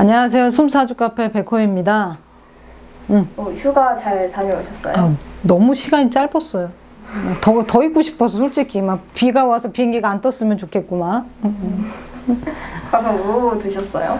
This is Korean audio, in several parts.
안녕하세요. 숨사주 카페 백호입니다. 어, 휴가 잘 다녀오셨어요? 아, 너무 시간이 짧았어요. 더, 더 있고 싶어서 솔직히 막 비가 와서 비행기가 안 떴으면 좋겠구만. 가서 뭐 드셨어요?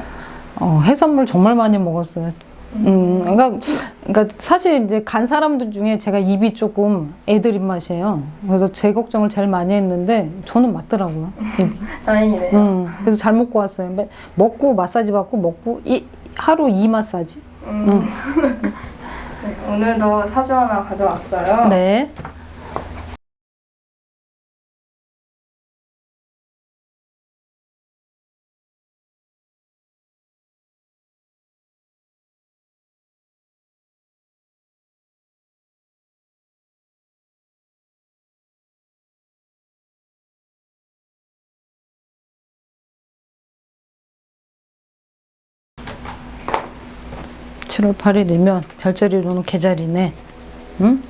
어, 해산물 정말 많이 먹었어요. 음, 그러니까, 그러니까 사실 이제 간 사람들 중에 제가 입이 조금 애들 입맛이에요. 그래서 제 걱정을 제일 많이 했는데 저는 맞더라고요. 다행이네요. 음, 그래서 잘 먹고 왔어요. 매- 먹고 마사지 받고 먹고 이, 하루 이 마사지. 음. 네, 오늘도 사주 하나 가져왔어요. 네. 칠월 8일이면 별자리로는 개자리네. 응?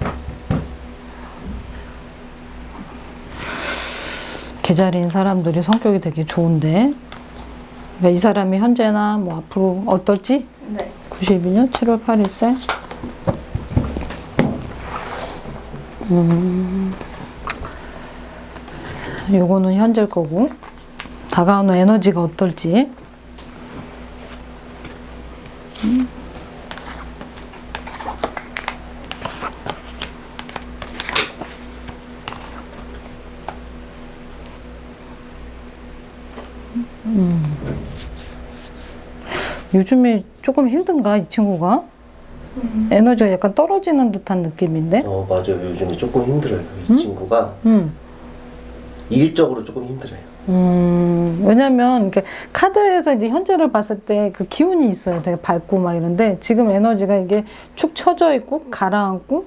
개자리인 사람들이 성격이 되게 좋은데. 그러니까 이 사람이 현재나 뭐 앞으로 어떨지? 네. 92년 7월 8일생. 음. 요거는 현재일 거고. 다가오는 에너지가 어떨지. 요즘에 조금 힘든가, 이 친구가? 에너지가 약간 떨어지는 듯한 느낌인데? 어 맞아요 요즘에 조금 힘들어요 이 친구가 음. 일적으로 조금 힘들어요 음, 왜냐면, 이렇게 카드에서 이제 현재를 봤을 때 그 기운이 있어요. 되게 밝고 막 이런데, 지금 에너지가 이게 축 처져 있고, 가라앉고,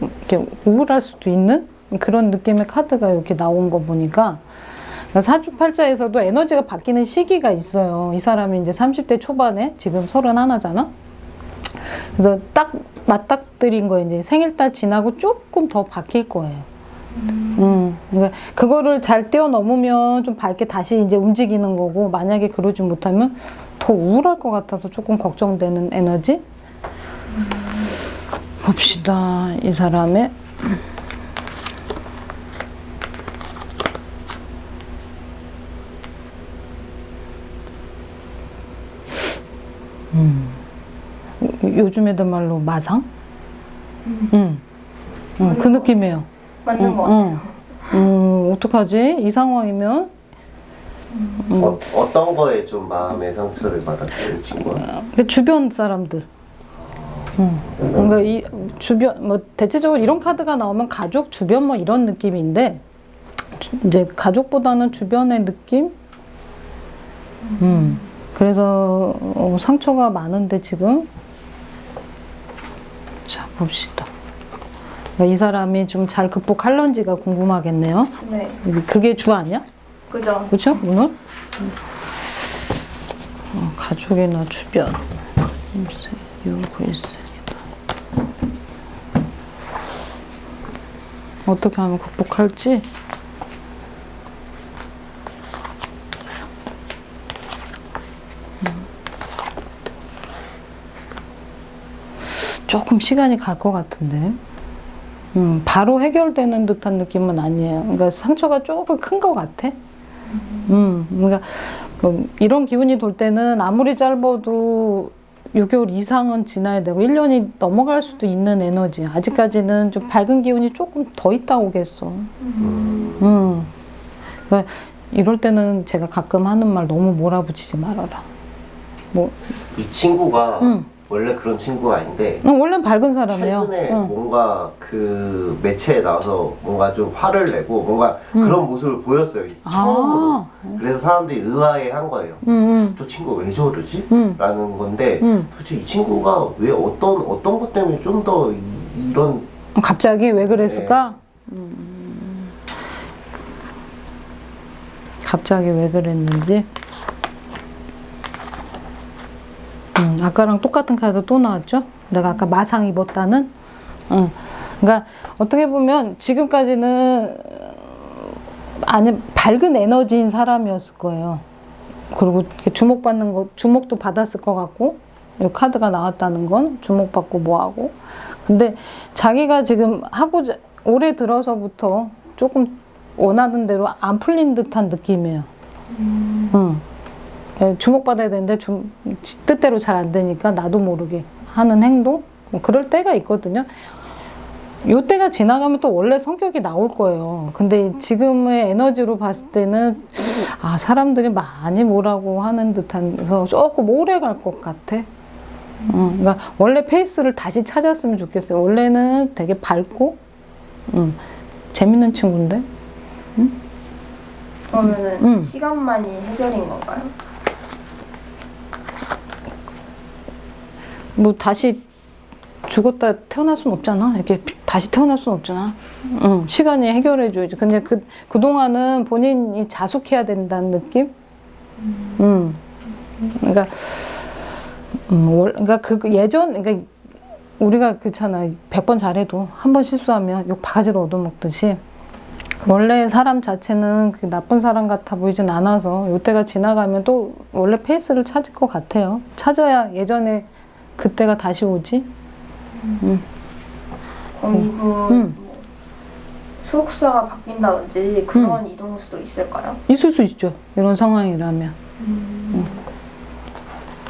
이렇게 우울할 수도 있는 그런 느낌의 카드가 이렇게 나온 거 보니까, 사주팔자에서도 에너지가 바뀌는 시기가 있어요. 이 사람이 이제 30대 초반에, 지금 31잖아? 그래서 딱 맞닥뜨린 거 이제 생일달 지나고 조금 더 바뀔 거예요. 음, 그러니까 그거를 잘 뛰어넘으면 좀 밝게 다시 이제 움직이는 거고 만약에 그러지 못하면 더 우울할 것 같아서 조금 걱정되는 에너지. 봅시다 이 사람의 음. 요- 요즘 애들 말로 마상? 음. 음, 그 느낌이에요. 맞는 것 같아요. 응. 음, 어떡하지? 이 상황이면? 음. 어, 어떤 거에 좀 마음의 상처를 받았어요 이 친구가? 그 주변 사람들. 응. 뭔가 이 주변, 뭐, 대체적으로 이런 카드가 나오면 가족, 주변 뭐 이런 느낌인데, 주- 이제 가족보다는 주변의 느낌? 음. 그래서, 어, 상처가 많은데 지금? 자, 봅시다. 그러니까 이 사람이 좀 잘 극복할런지가 궁금하겠네요. 네. 그게 주 아니야? 그죠? 그렇죠? 오늘? 어, 가족이나 주변. 유글스이다. 어떻게 하면 극복할지? 음. 조금 시간이 갈 것 같은데. 음, 바로 해결되는 듯한 느낌은 아니에요. 그러니까 상처가 조금 큰 것 같아. 음, 그러니까 뭐 이런 기운이 돌 때는 아무리 짧아도 6개월 이상은 지나야 되고 1년이 넘어갈 수도 있는 에너지. 아직까지는 좀 밝은 기운이 조금 더 있다고 겠어. 음. 그러니까 이럴 때는 제가 가끔 하는 말 너무 몰아붙이지 말아라. 뭐, 이 친구가 음. 원래 그런 친구가 아닌데 응, 원래는 밝은 사람이에요. 최근에 응. 뭔가 그 매체에 나와서 뭔가 좀 화를 내고 뭔가 그런 모습을 보였어요 아. 처음으로 그래서 사람들이 의아해한 거예요 응, 저 친구 왜 저러지? 응. 라는 건데 응. 도대체 이 친구가 왜 어떤 어떤 것 때문에 좀 더 이런 응. 갑자기 왜 그랬을까? 음. 갑자기 왜 그랬는지. 음, 아까랑 똑같은 카드 또 나왔죠? 내가 아까 마상 입었다는? 응. 그러니까 어떻게 보면 지금까지는 아니 밝은 에너지인 사람이었을 거예요. 그리고 주목받는 거 주목도 받았을 것 같고 이 카드가 나왔다는 건 주목받고 뭐하고 근데 자기가 지금 하고자 올해 들어서부터 조금 원하는 대로 안 풀린 듯한 느낌이에요. 응. 예, 주목받아야 되는데 좀 지- 뜻대로 잘 안 되니까 나도 모르게 하는 행동 뭐 그럴 때가 있거든요. 요 때가 지나가면 또 원래 성격이 나올 거예요. 근데 지금의 에너지로 봤을 때는 아 사람들이 많이 뭐라고 하는 듯한서 조금 오래 갈 것 같아. 어, 그러니까 원래 페이스를 다시 찾았으면 좋겠어요. 원래는 되게 밝고 음, 재밌는 친구인데 그러면은 음. 시간만이 해결인 건가요? 뭐 다시 죽었다 태어날 순 없잖아. 이렇게 피- 다시 태어날 순 없잖아. 응, 시간이 해결해줘야지. 근데 그, 그동안은 본인이 자숙해야 된다는 느낌? 음. 그러니까, 음, 월, 그러니까 그그 예전, 그러니까 우리가 그렇잖아. 100번 잘해도 한 번 실수하면 욕 바가지로 얻어먹듯이 원래 사람 자체는 그 나쁜 사람 같아 보이진 않아서 요때가 지나가면 또 원래 페이스를 찾을 것 같아요. 찾아야 예전에 그때가 다시 오지? 그럼 이분 음. 뭐 소속사가 바뀐다든지 그런 이동 수도 있을까요? 있을 수 있죠. 이런 상황이라면. 음.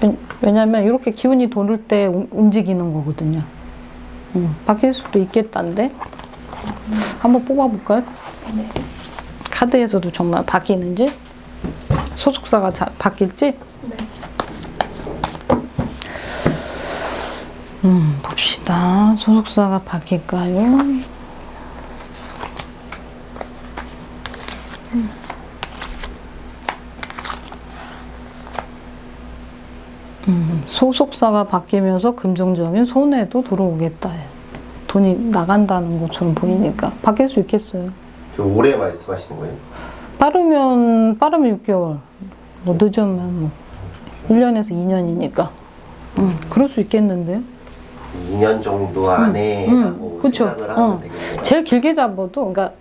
왜- 왜냐면 이렇게 기운이 도를 때 움- 움직이는 거거든요. 음, 바뀔 수도 있겠다는데. 한번 뽑아볼까요? 네. 카드에서도 정말 바뀌는지? 소속사가 자, 바뀔지? 네. 음, 봅시다. 소속사가 바뀔까요? 음, 소속사가 바뀌면서 금전적인 손해도 들어오겠다. 돈이 나간다는 것처럼 보이니까 바뀔 수 있겠어요. 저 올해 말씀하시는 거예요? 빠르면 빠르면 6개월, 뭐 늦으면 뭐 1년에서 2년이니까. 음, 그럴 수 있겠는데요. 2년 정도 안에 음, 그쵸. 생각을 하면 어. 되겠네요. 제일 길게 잡아도 그러니까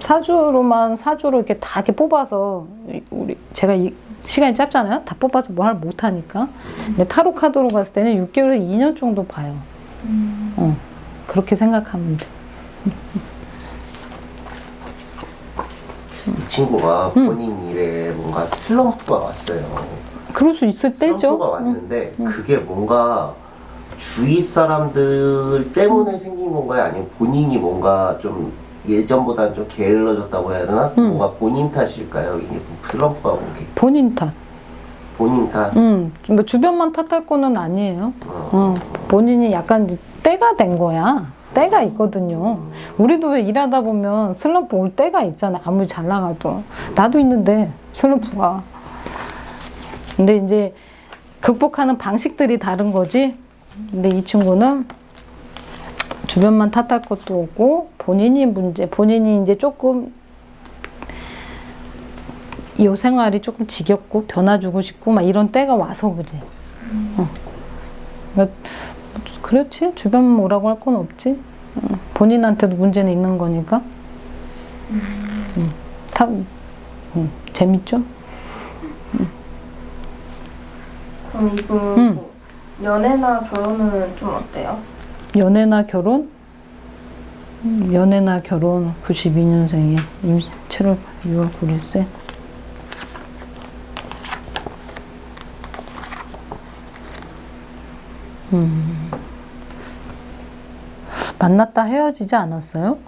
사주로만 사주로 이렇게 다 이렇게 뽑아서 우리 제가 이 시간이 짧잖아요. 다 뽑아서 뭘 못 하니까. 근데 타로 카드로 봤을 때는 6개월에서 2년 정도 봐요. 어. 그렇게 생각하면 돼. 이 친구가 음. 본인 일에 뭔가 슬럼프가 왔어요. 그럴 수 있을 때죠. 슬럼프가 응. 왔는데 그게 뭔가 주위 사람들 때문에 생긴 건가요? 아니면 본인이 뭔가 좀 예전보다 좀 게을러졌다고 해야 되나? 음. 뭔가 본인 탓일까요? 이게 슬럼프가 온게 본인 탓. 본인 탓. 음, 뭐 주변만 탓할 거는 아니에요. 어. 어, 본인이 약간 때가 된 거야. 때가 있거든요. 우리도 왜 일하다 보면 슬럼프 올 때가 있잖아. 아무리 잘 나가도. 나도 있는데, 슬럼프가. 근데 이제 극복하는 방식들이 다른 거지. 근데 이 친구는 주변만 탓할 것도 없고, 본인이 문제, 본인이 이제 조금 이 생활이 조금 지겹고 변화주고 싶고 막 이런 때가 와서 그래. 어. 그렇지 주변 뭐라고 할 건 없지. 어. 본인한테도 문제는 있는 거니까. 음. 다 음. 재밌죠? 그럼 이분 음. 뭐 연애나 결혼은 좀 어때요? 연애나 결혼? 음, 연애나 결혼 92년생이야. 임 7월 6월 9일세. 음. 만났다 헤어지지 않았어요?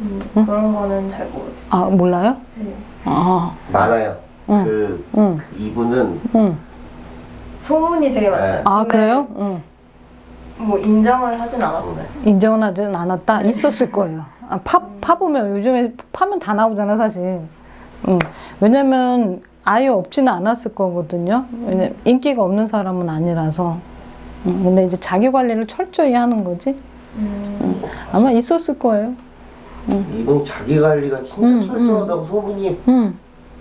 음, 그런 거는 잘 모르겠어요. 아 몰라요? 네. 아, 많아요. 응. 그, 응, 그 이분은 응. 소문이 되게 많아요. 아 근데 그래요? 응. 뭐 인정을 하진 않았어요. 인정은 하진 않았다. 있었을 거예요. 아, 파, 파보면 요즘에 파면 다 나오잖아 사실. 응. 왜냐면 아예 없지는 않았을 거거든요. 왜냐 인기가 없는 사람은 아니라서. 응. 근데 이제 자기 관리를 철저히 하는 거지. 음, 아마 있었을 거예요. 이분 자기 관리가 진짜 음, 철저하다고 소문이 응.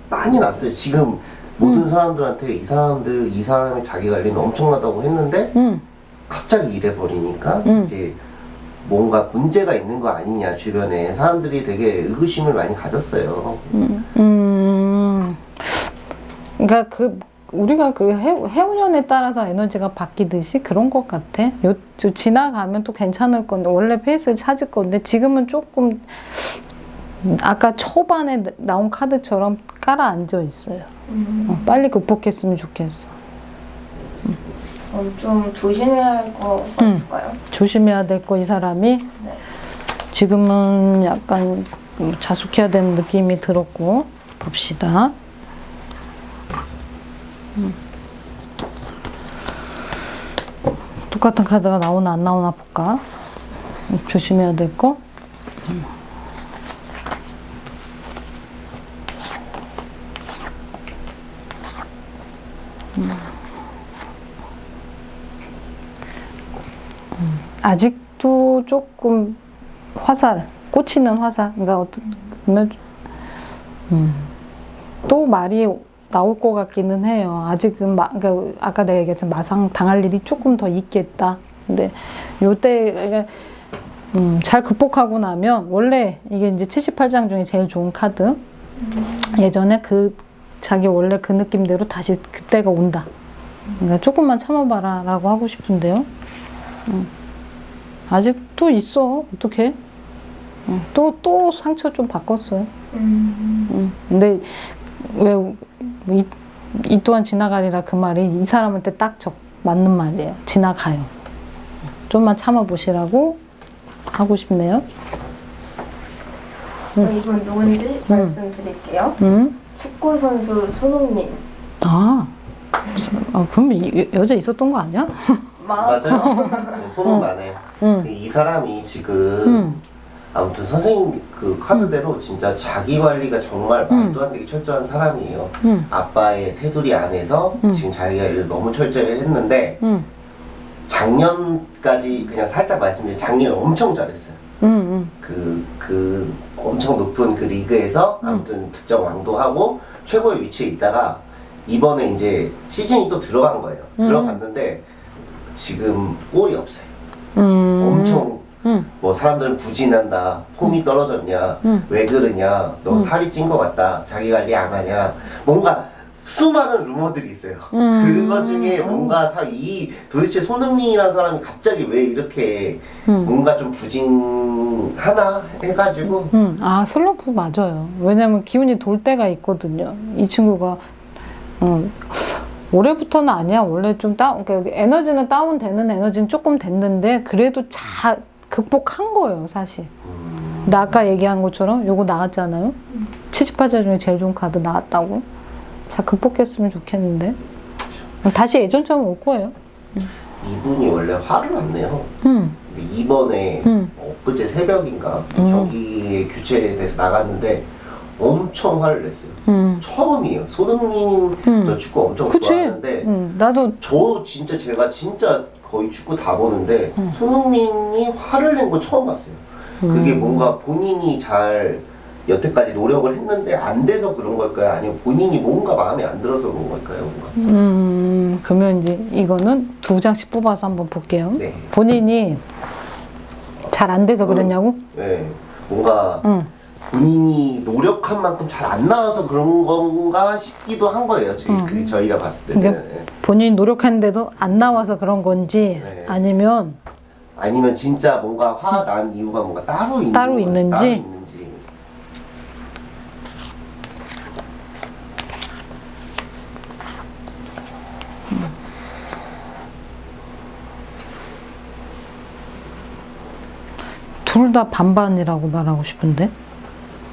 많이 났어요. 지금 모든 사람들한테 이 사람들 이 사람의 자기 관리는 엄청나다고 했는데 응. 갑자기 이래 버리니까 음. 이제 뭔가 문제가 있는 거 아니냐 주변에 사람들이 되게 의구심을 많이 가졌어요. 음, 그러니까 그 우리가 그 해, 해운년에 따라서 에너지가 바뀌듯이 그런 것 같아. 요, 요 지나가면 또 괜찮을 건데 원래 페이스를 찾을 건데 지금은 조금 아까 초반에 나온 카드처럼 깔아 앉아 있어요. 음. 어, 빨리 극복했으면 좋겠어. 그럼 좀 조심해야 할 거가 음. 있을까요? 조심해야 될 거 이 사람이 네. 지금은 약간 자숙해야 되는 느낌이 들었고 봅시다. 음. 똑같은 카드가 나오나 안 나오나 볼까? 음, 조심해야 될 거. 아직도 조금 화살, 꽂히는 화살. 그러니까 보면 음, 또 말이 나올 것 같기는 해요. 아직은 마, 그러니까 아까 내가 얘기했지만 마상 당할 일이 조금 더 있겠다. 근데 요때 그러니까 음, 잘 극복하고 나면 원래 이게 이제 78장 중에 제일 좋은 카드. 예전에 그 자기 원래 그 느낌대로 다시 그때가 온다. 그러니까 조금만 참아봐라 라고 하고 싶은데요. 아직도 있어. 어떻게? 또, 또 상처 좀 바꿨어요. 음. 응. 근데 왜, 이, 이 또한 지나가리라 그 말이 이 사람한테 딱 적, 맞는 말이에요. 지나가요. 좀만 참아보시라고 하고 싶네요. 그럼 이분 누군지 음. 말씀드릴게요. 응? 축구 선수 손흥민. 아. 아, 그럼 이, 여자 있었던 거 아니야? 마. 맞아요. 네, 소문 많아요. 응. 그이 사람이 지금 응. 아무튼 선생님 그 카드대로 진짜 자기 관리가 정말 말도 안 되게 철저한 사람이에요. 응. 아빠의 테두리 안에서 음. 지금 자기가 일을 너무 철저히 했는데 응. 작년까지 그냥 살짝 말씀드리면 작년에 엄청 잘했어요. 응. 응. 그, 그 엄청 높은 그 리그에서 음. 아무튼 득점 왕도 하고 최고의 위치에 있다가 이번에 이제 시즌이 또 들어간 거예요. 음. 들어갔는데 지금 골이 없어요. 음. 뭐 사람들은 부진한다, 폼이 떨어졌냐, 음. 왜 그러냐, 너 음. 살이 찐 것 같다, 자기 관리 안 하냐, 뭔가 수많은 루머들이 있어요. 음. 그거 중에 뭔가 사, 이 도대체 손흥민이라는 사람이 갑자기 왜 이렇게 응. 뭔가 좀 부진하나 해가지고 응. 아, 슬럼프 맞아요. 왜냐면 기운이 돌 때가 있거든요. 이 친구가, 음, 올해부터는 아니야. 원래 좀 다운, 그러니까 에너지는 다운되는 에너지는 조금 됐는데, 그래도 잘 극복한 거예요, 사실. 음, 나 아까 얘기한 것처럼 요거 나왔잖아요. 78자 중에 제일 좋은 카드 나왔다고. 잘 극복했으면 좋겠는데. 다시 예전처럼 올 거예요. 이분이 원래 화를 안 내요. 응, 근데 이번에 응, 엊그제 새벽인가 음. 경기 교체돼서 나갔는데 엄청 화를 냈어요. 응. 처음이에요. 손흥민 음. 저 축구 엄청 그치? 좋아하는데 응. 나도, 저 진짜 제가 진짜 거의 축구 다 보는데 음. 손흥민이 화를 낸 건 처음 봤어요. 그게 음. 뭔가 본인이 잘 여태까지 노력을 했는데 안 돼서 그런 걸까요? 아니면 본인이 뭔가 마음에 안 들어서 그런 걸까요? 뭔가? 음, 그러면 이제 이거는 두 장씩 뽑아서 한번 볼게요. 네. 본인이 잘 안 돼서 그랬냐고? 네. 뭔가 응. 본인이 노력한 만큼 잘 안 나와서 그런 건가 싶기도 한 거예요. 저희, 음. 그 저희가 봤을 때는. 그러니까 본인이 노력했는데도 안 나와서 그런 건지 네. 아니면 아니면 진짜 뭔가 화난 이유가 뭔가 따로 있는 따로. 있는지? 따로 있는지. 둘다 반반이라고 말하고 싶은데.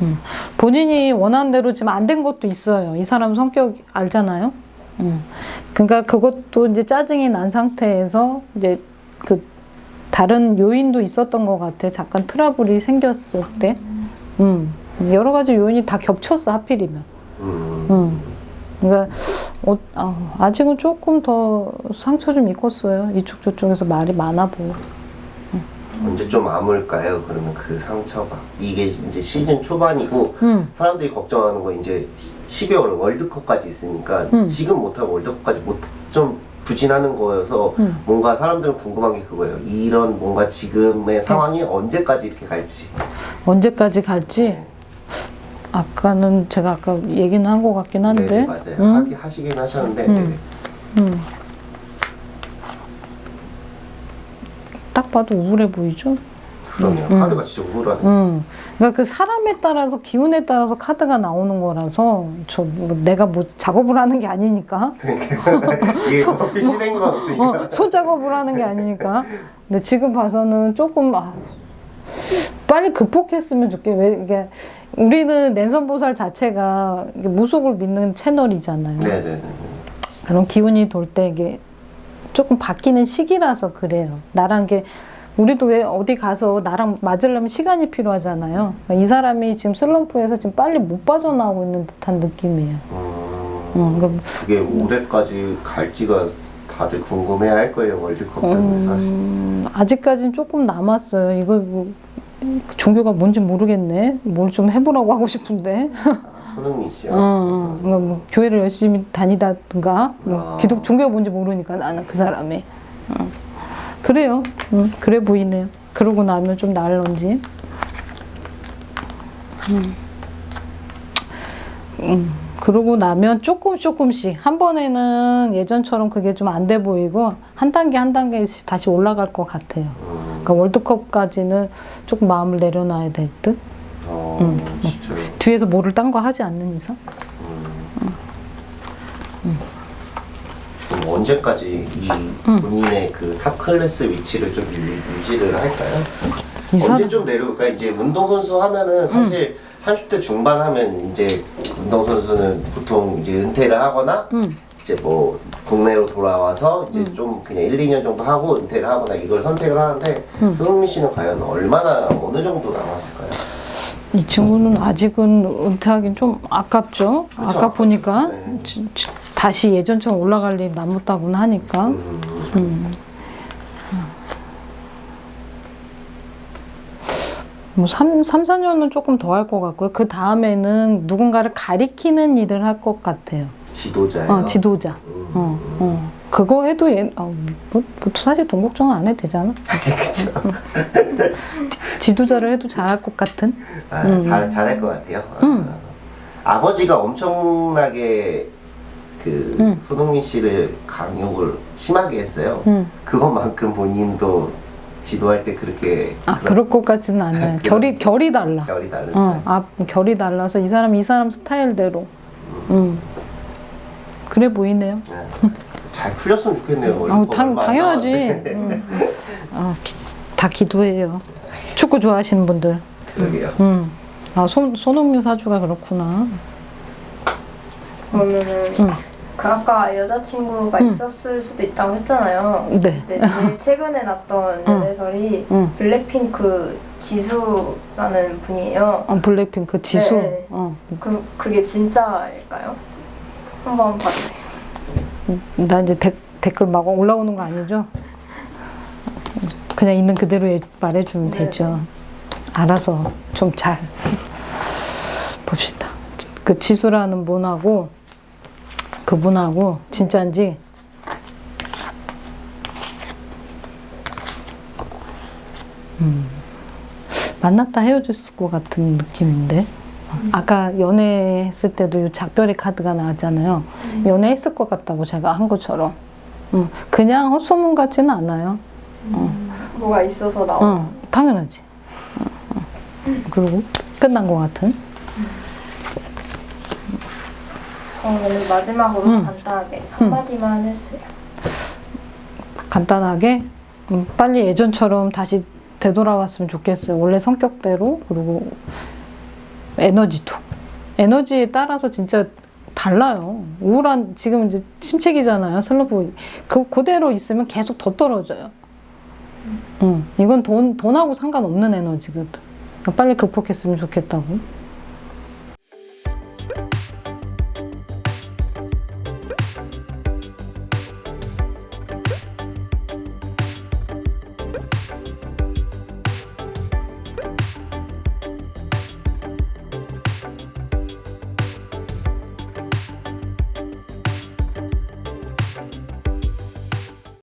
음. 본인이 원하는 대로 지금 안 된 것도 있어요. 이 사람 성격 알잖아요. 음. 그러니까 그것도 이제 짜증이 난 상태에서 이제 그 다른 요인도 있었던 것 같아요. 잠깐 트러블이 생겼을 때. 음. 여러 가지 요인이 다 겹쳤어, 하필이면. 음. 음. 그러니까 어, 아, 아직은 조금 더 상처 좀 입었어요. 이쪽 저쪽에서 말이 많아 보여. 언제 좀 아물까요? 그러면 그 상처가 이게 이제 시즌 초반이고 음. 사람들이 걱정하는 거 이제 12월 월드컵까지 있으니까 음. 지금 못하고 월드컵까지 못 좀 부진하는 거여서 음. 뭔가 사람들은 궁금한 게 그거예요. 이런 뭔가 지금의 상황이 언제까지 이렇게 갈지. 언제까지 갈지 아까는 제가 아까 얘기는 한 것 같긴 한데. 네, 맞아요. 응? 하기, 하시긴 하셨는데 응. 네. 딱 봐도 우울해 보이죠? 그럼요. 응. 카드가 진짜 우울하네. 음. 그러니까 그 사람에 따라서 기운에 따라서 카드가 나오는 거라서 저 뭐 내가 뭐 작업을 하는 게 아니니까 이게 뭐 실행 거 없으니까. 어, 손작업을 하는 게 아니니까 근데 지금 봐서는 조금 아, 빨리 극복했으면 좋겠 왜 이게 우리는 랜선보살 자체가 이게 무속을 믿는 채널이잖아요. 네네네. 그런 기운이 돌 때 이게 조금 바뀌는 시기라서 그래요. 나랑 게 우리도 왜 어디 가서 나랑 맞으려면 시간이 필요하잖아요. 그러니까 이 사람이 지금 슬럼프에서 지금 빨리 못 빠져나오고 있는 듯한 느낌이에요. 음, 어, 그러니까 그게 올해까지 갈지가 다들 궁금해할 거예요 월드컵 때문에 사실. 음, 아직까지는 조금 남았어요. 이거 뭐, 종교가 뭔지 모르겠네. 뭘 좀 해보라고 하고 싶은데. 씨요. 어, 어. 그러니까 뭐 교회를 열심히 다니다든가 뭐 아. 기독 종교가 뭔지 모르니까 나는 그 사람이. 어. 그래요. 음, 그래 보이네요. 그러고 나면 좀 나을런지. 음. 음, 그러고 나면 조금 조금씩 한 번에는 예전처럼 그게 좀 안 돼 보이고 한 단계 한 단계씩 다시 올라갈 것 같아요. 음, 그러니까 월드컵까지는 조금 마음을 내려놔야 될 듯. 어, 음. 뒤에서 뭐를 딴 거 하지 않는 이상. 그럼 언제까지 이 음. 본인의 그 top class 위치를 좀 유, 유지를 할까요? 언제 좀 내려올까? 이제 운동선수 하면은 사실 30대 중반 하면 이제 운동선수는 보통 이제 은퇴를 하거나 음. 이제 뭐 국내로 돌아와서 이제 음. 좀 그냥 1, 2년 정도 하고 은퇴를 하거나 이걸 선택을 하는데 음. 손흥민 씨는 과연 얼마나 어느 정도 남았을까요? 이 친구는 아직은 은퇴하긴 좀 아깝죠. 그쵸, 아까 보니까 네. 다시 예전처럼 올라갈 일이 남았다고는 하니까. 음, 음. 뭐 3, 3, 4년은 조금 더 할 것 같고요. 그 다음에는 누군가를 가리키는 일을 할 것 같아요. 지도자예요. 어, 지도자. 음. 어, 어. 그거 해도 얘, 어, 뭐, 뭐 사실 돈 걱정은 안 해도 되잖아. 그쵸. 지도자를 해도 잘할 것 같은. 아, 음. 잘, 잘할 것 같아요. 음. 아, 아버지가 엄청나게 그 음. 손흥민 씨를 강요를 심하게 했어요. 음. 그것만큼 본인도 지도할 때 그렇게 아, 그럴 것 같지는 않아요. 결이, 결이 달라. 결이 다른 어. 아, 결이 달라서 이 사람 이 사람 스타일대로. 음. 그래 보이네요. 네. 잘 풀렸으면 좋겠네요. 어, 당, 당연하지. 남았는데. 음. 아, 기- 다 기도해요. 축구 좋아하시는 분들. 그러게요. 음. 아, 손, 손흥민 사주가 그렇구나. 그러면은 음. 그 아까 여자친구가 음. 있었을 수도 있다고 했잖아요. 네. 근데 제일 최근에 났던 음. 연애설이 음. 블랙핑크 지수라는 분이에요. 어, 블랙핑크 지수. 네, 네. 어. 그 그게 진짜일까요? 한번 봐주세요. 나 이제 데, 댓글 막 올라오는 거 아니죠? 그냥 있는 그대로 예- 말해주면 네. 되죠. 알아서 좀 잘 봅시다. 그 지수라는 분하고 그분하고 진짜인지 음, 만났다 헤어졌을 것 같은 느낌인데 아까 연애했을 때도 이 작별의 카드가 나왔잖아요. 연애했을 것 같다고 제가 한 것처럼. 음, 그냥 헛소문 같지는 않아요. 뭐가 있어서 나온. 응, 당연하지. 응, 응. 그리고 끝난 것 같은. 그러면 마지막으로 음. 간단하게 한마디만 해주세요. 간단하게 음, 빨리 예전처럼 다시 되돌아왔으면 좋겠어요. 원래 성격대로 그리고 에너지도 에너지에 따라서 진짜 달라요. 우울한 지금 이제 침체기잖아요. 슬럼프 그 그대로 있으면 계속 더 떨어져요. 응, 이건 돈 돈하고 상관없는 에너지거든. 빨리 극복했으면 좋겠다고.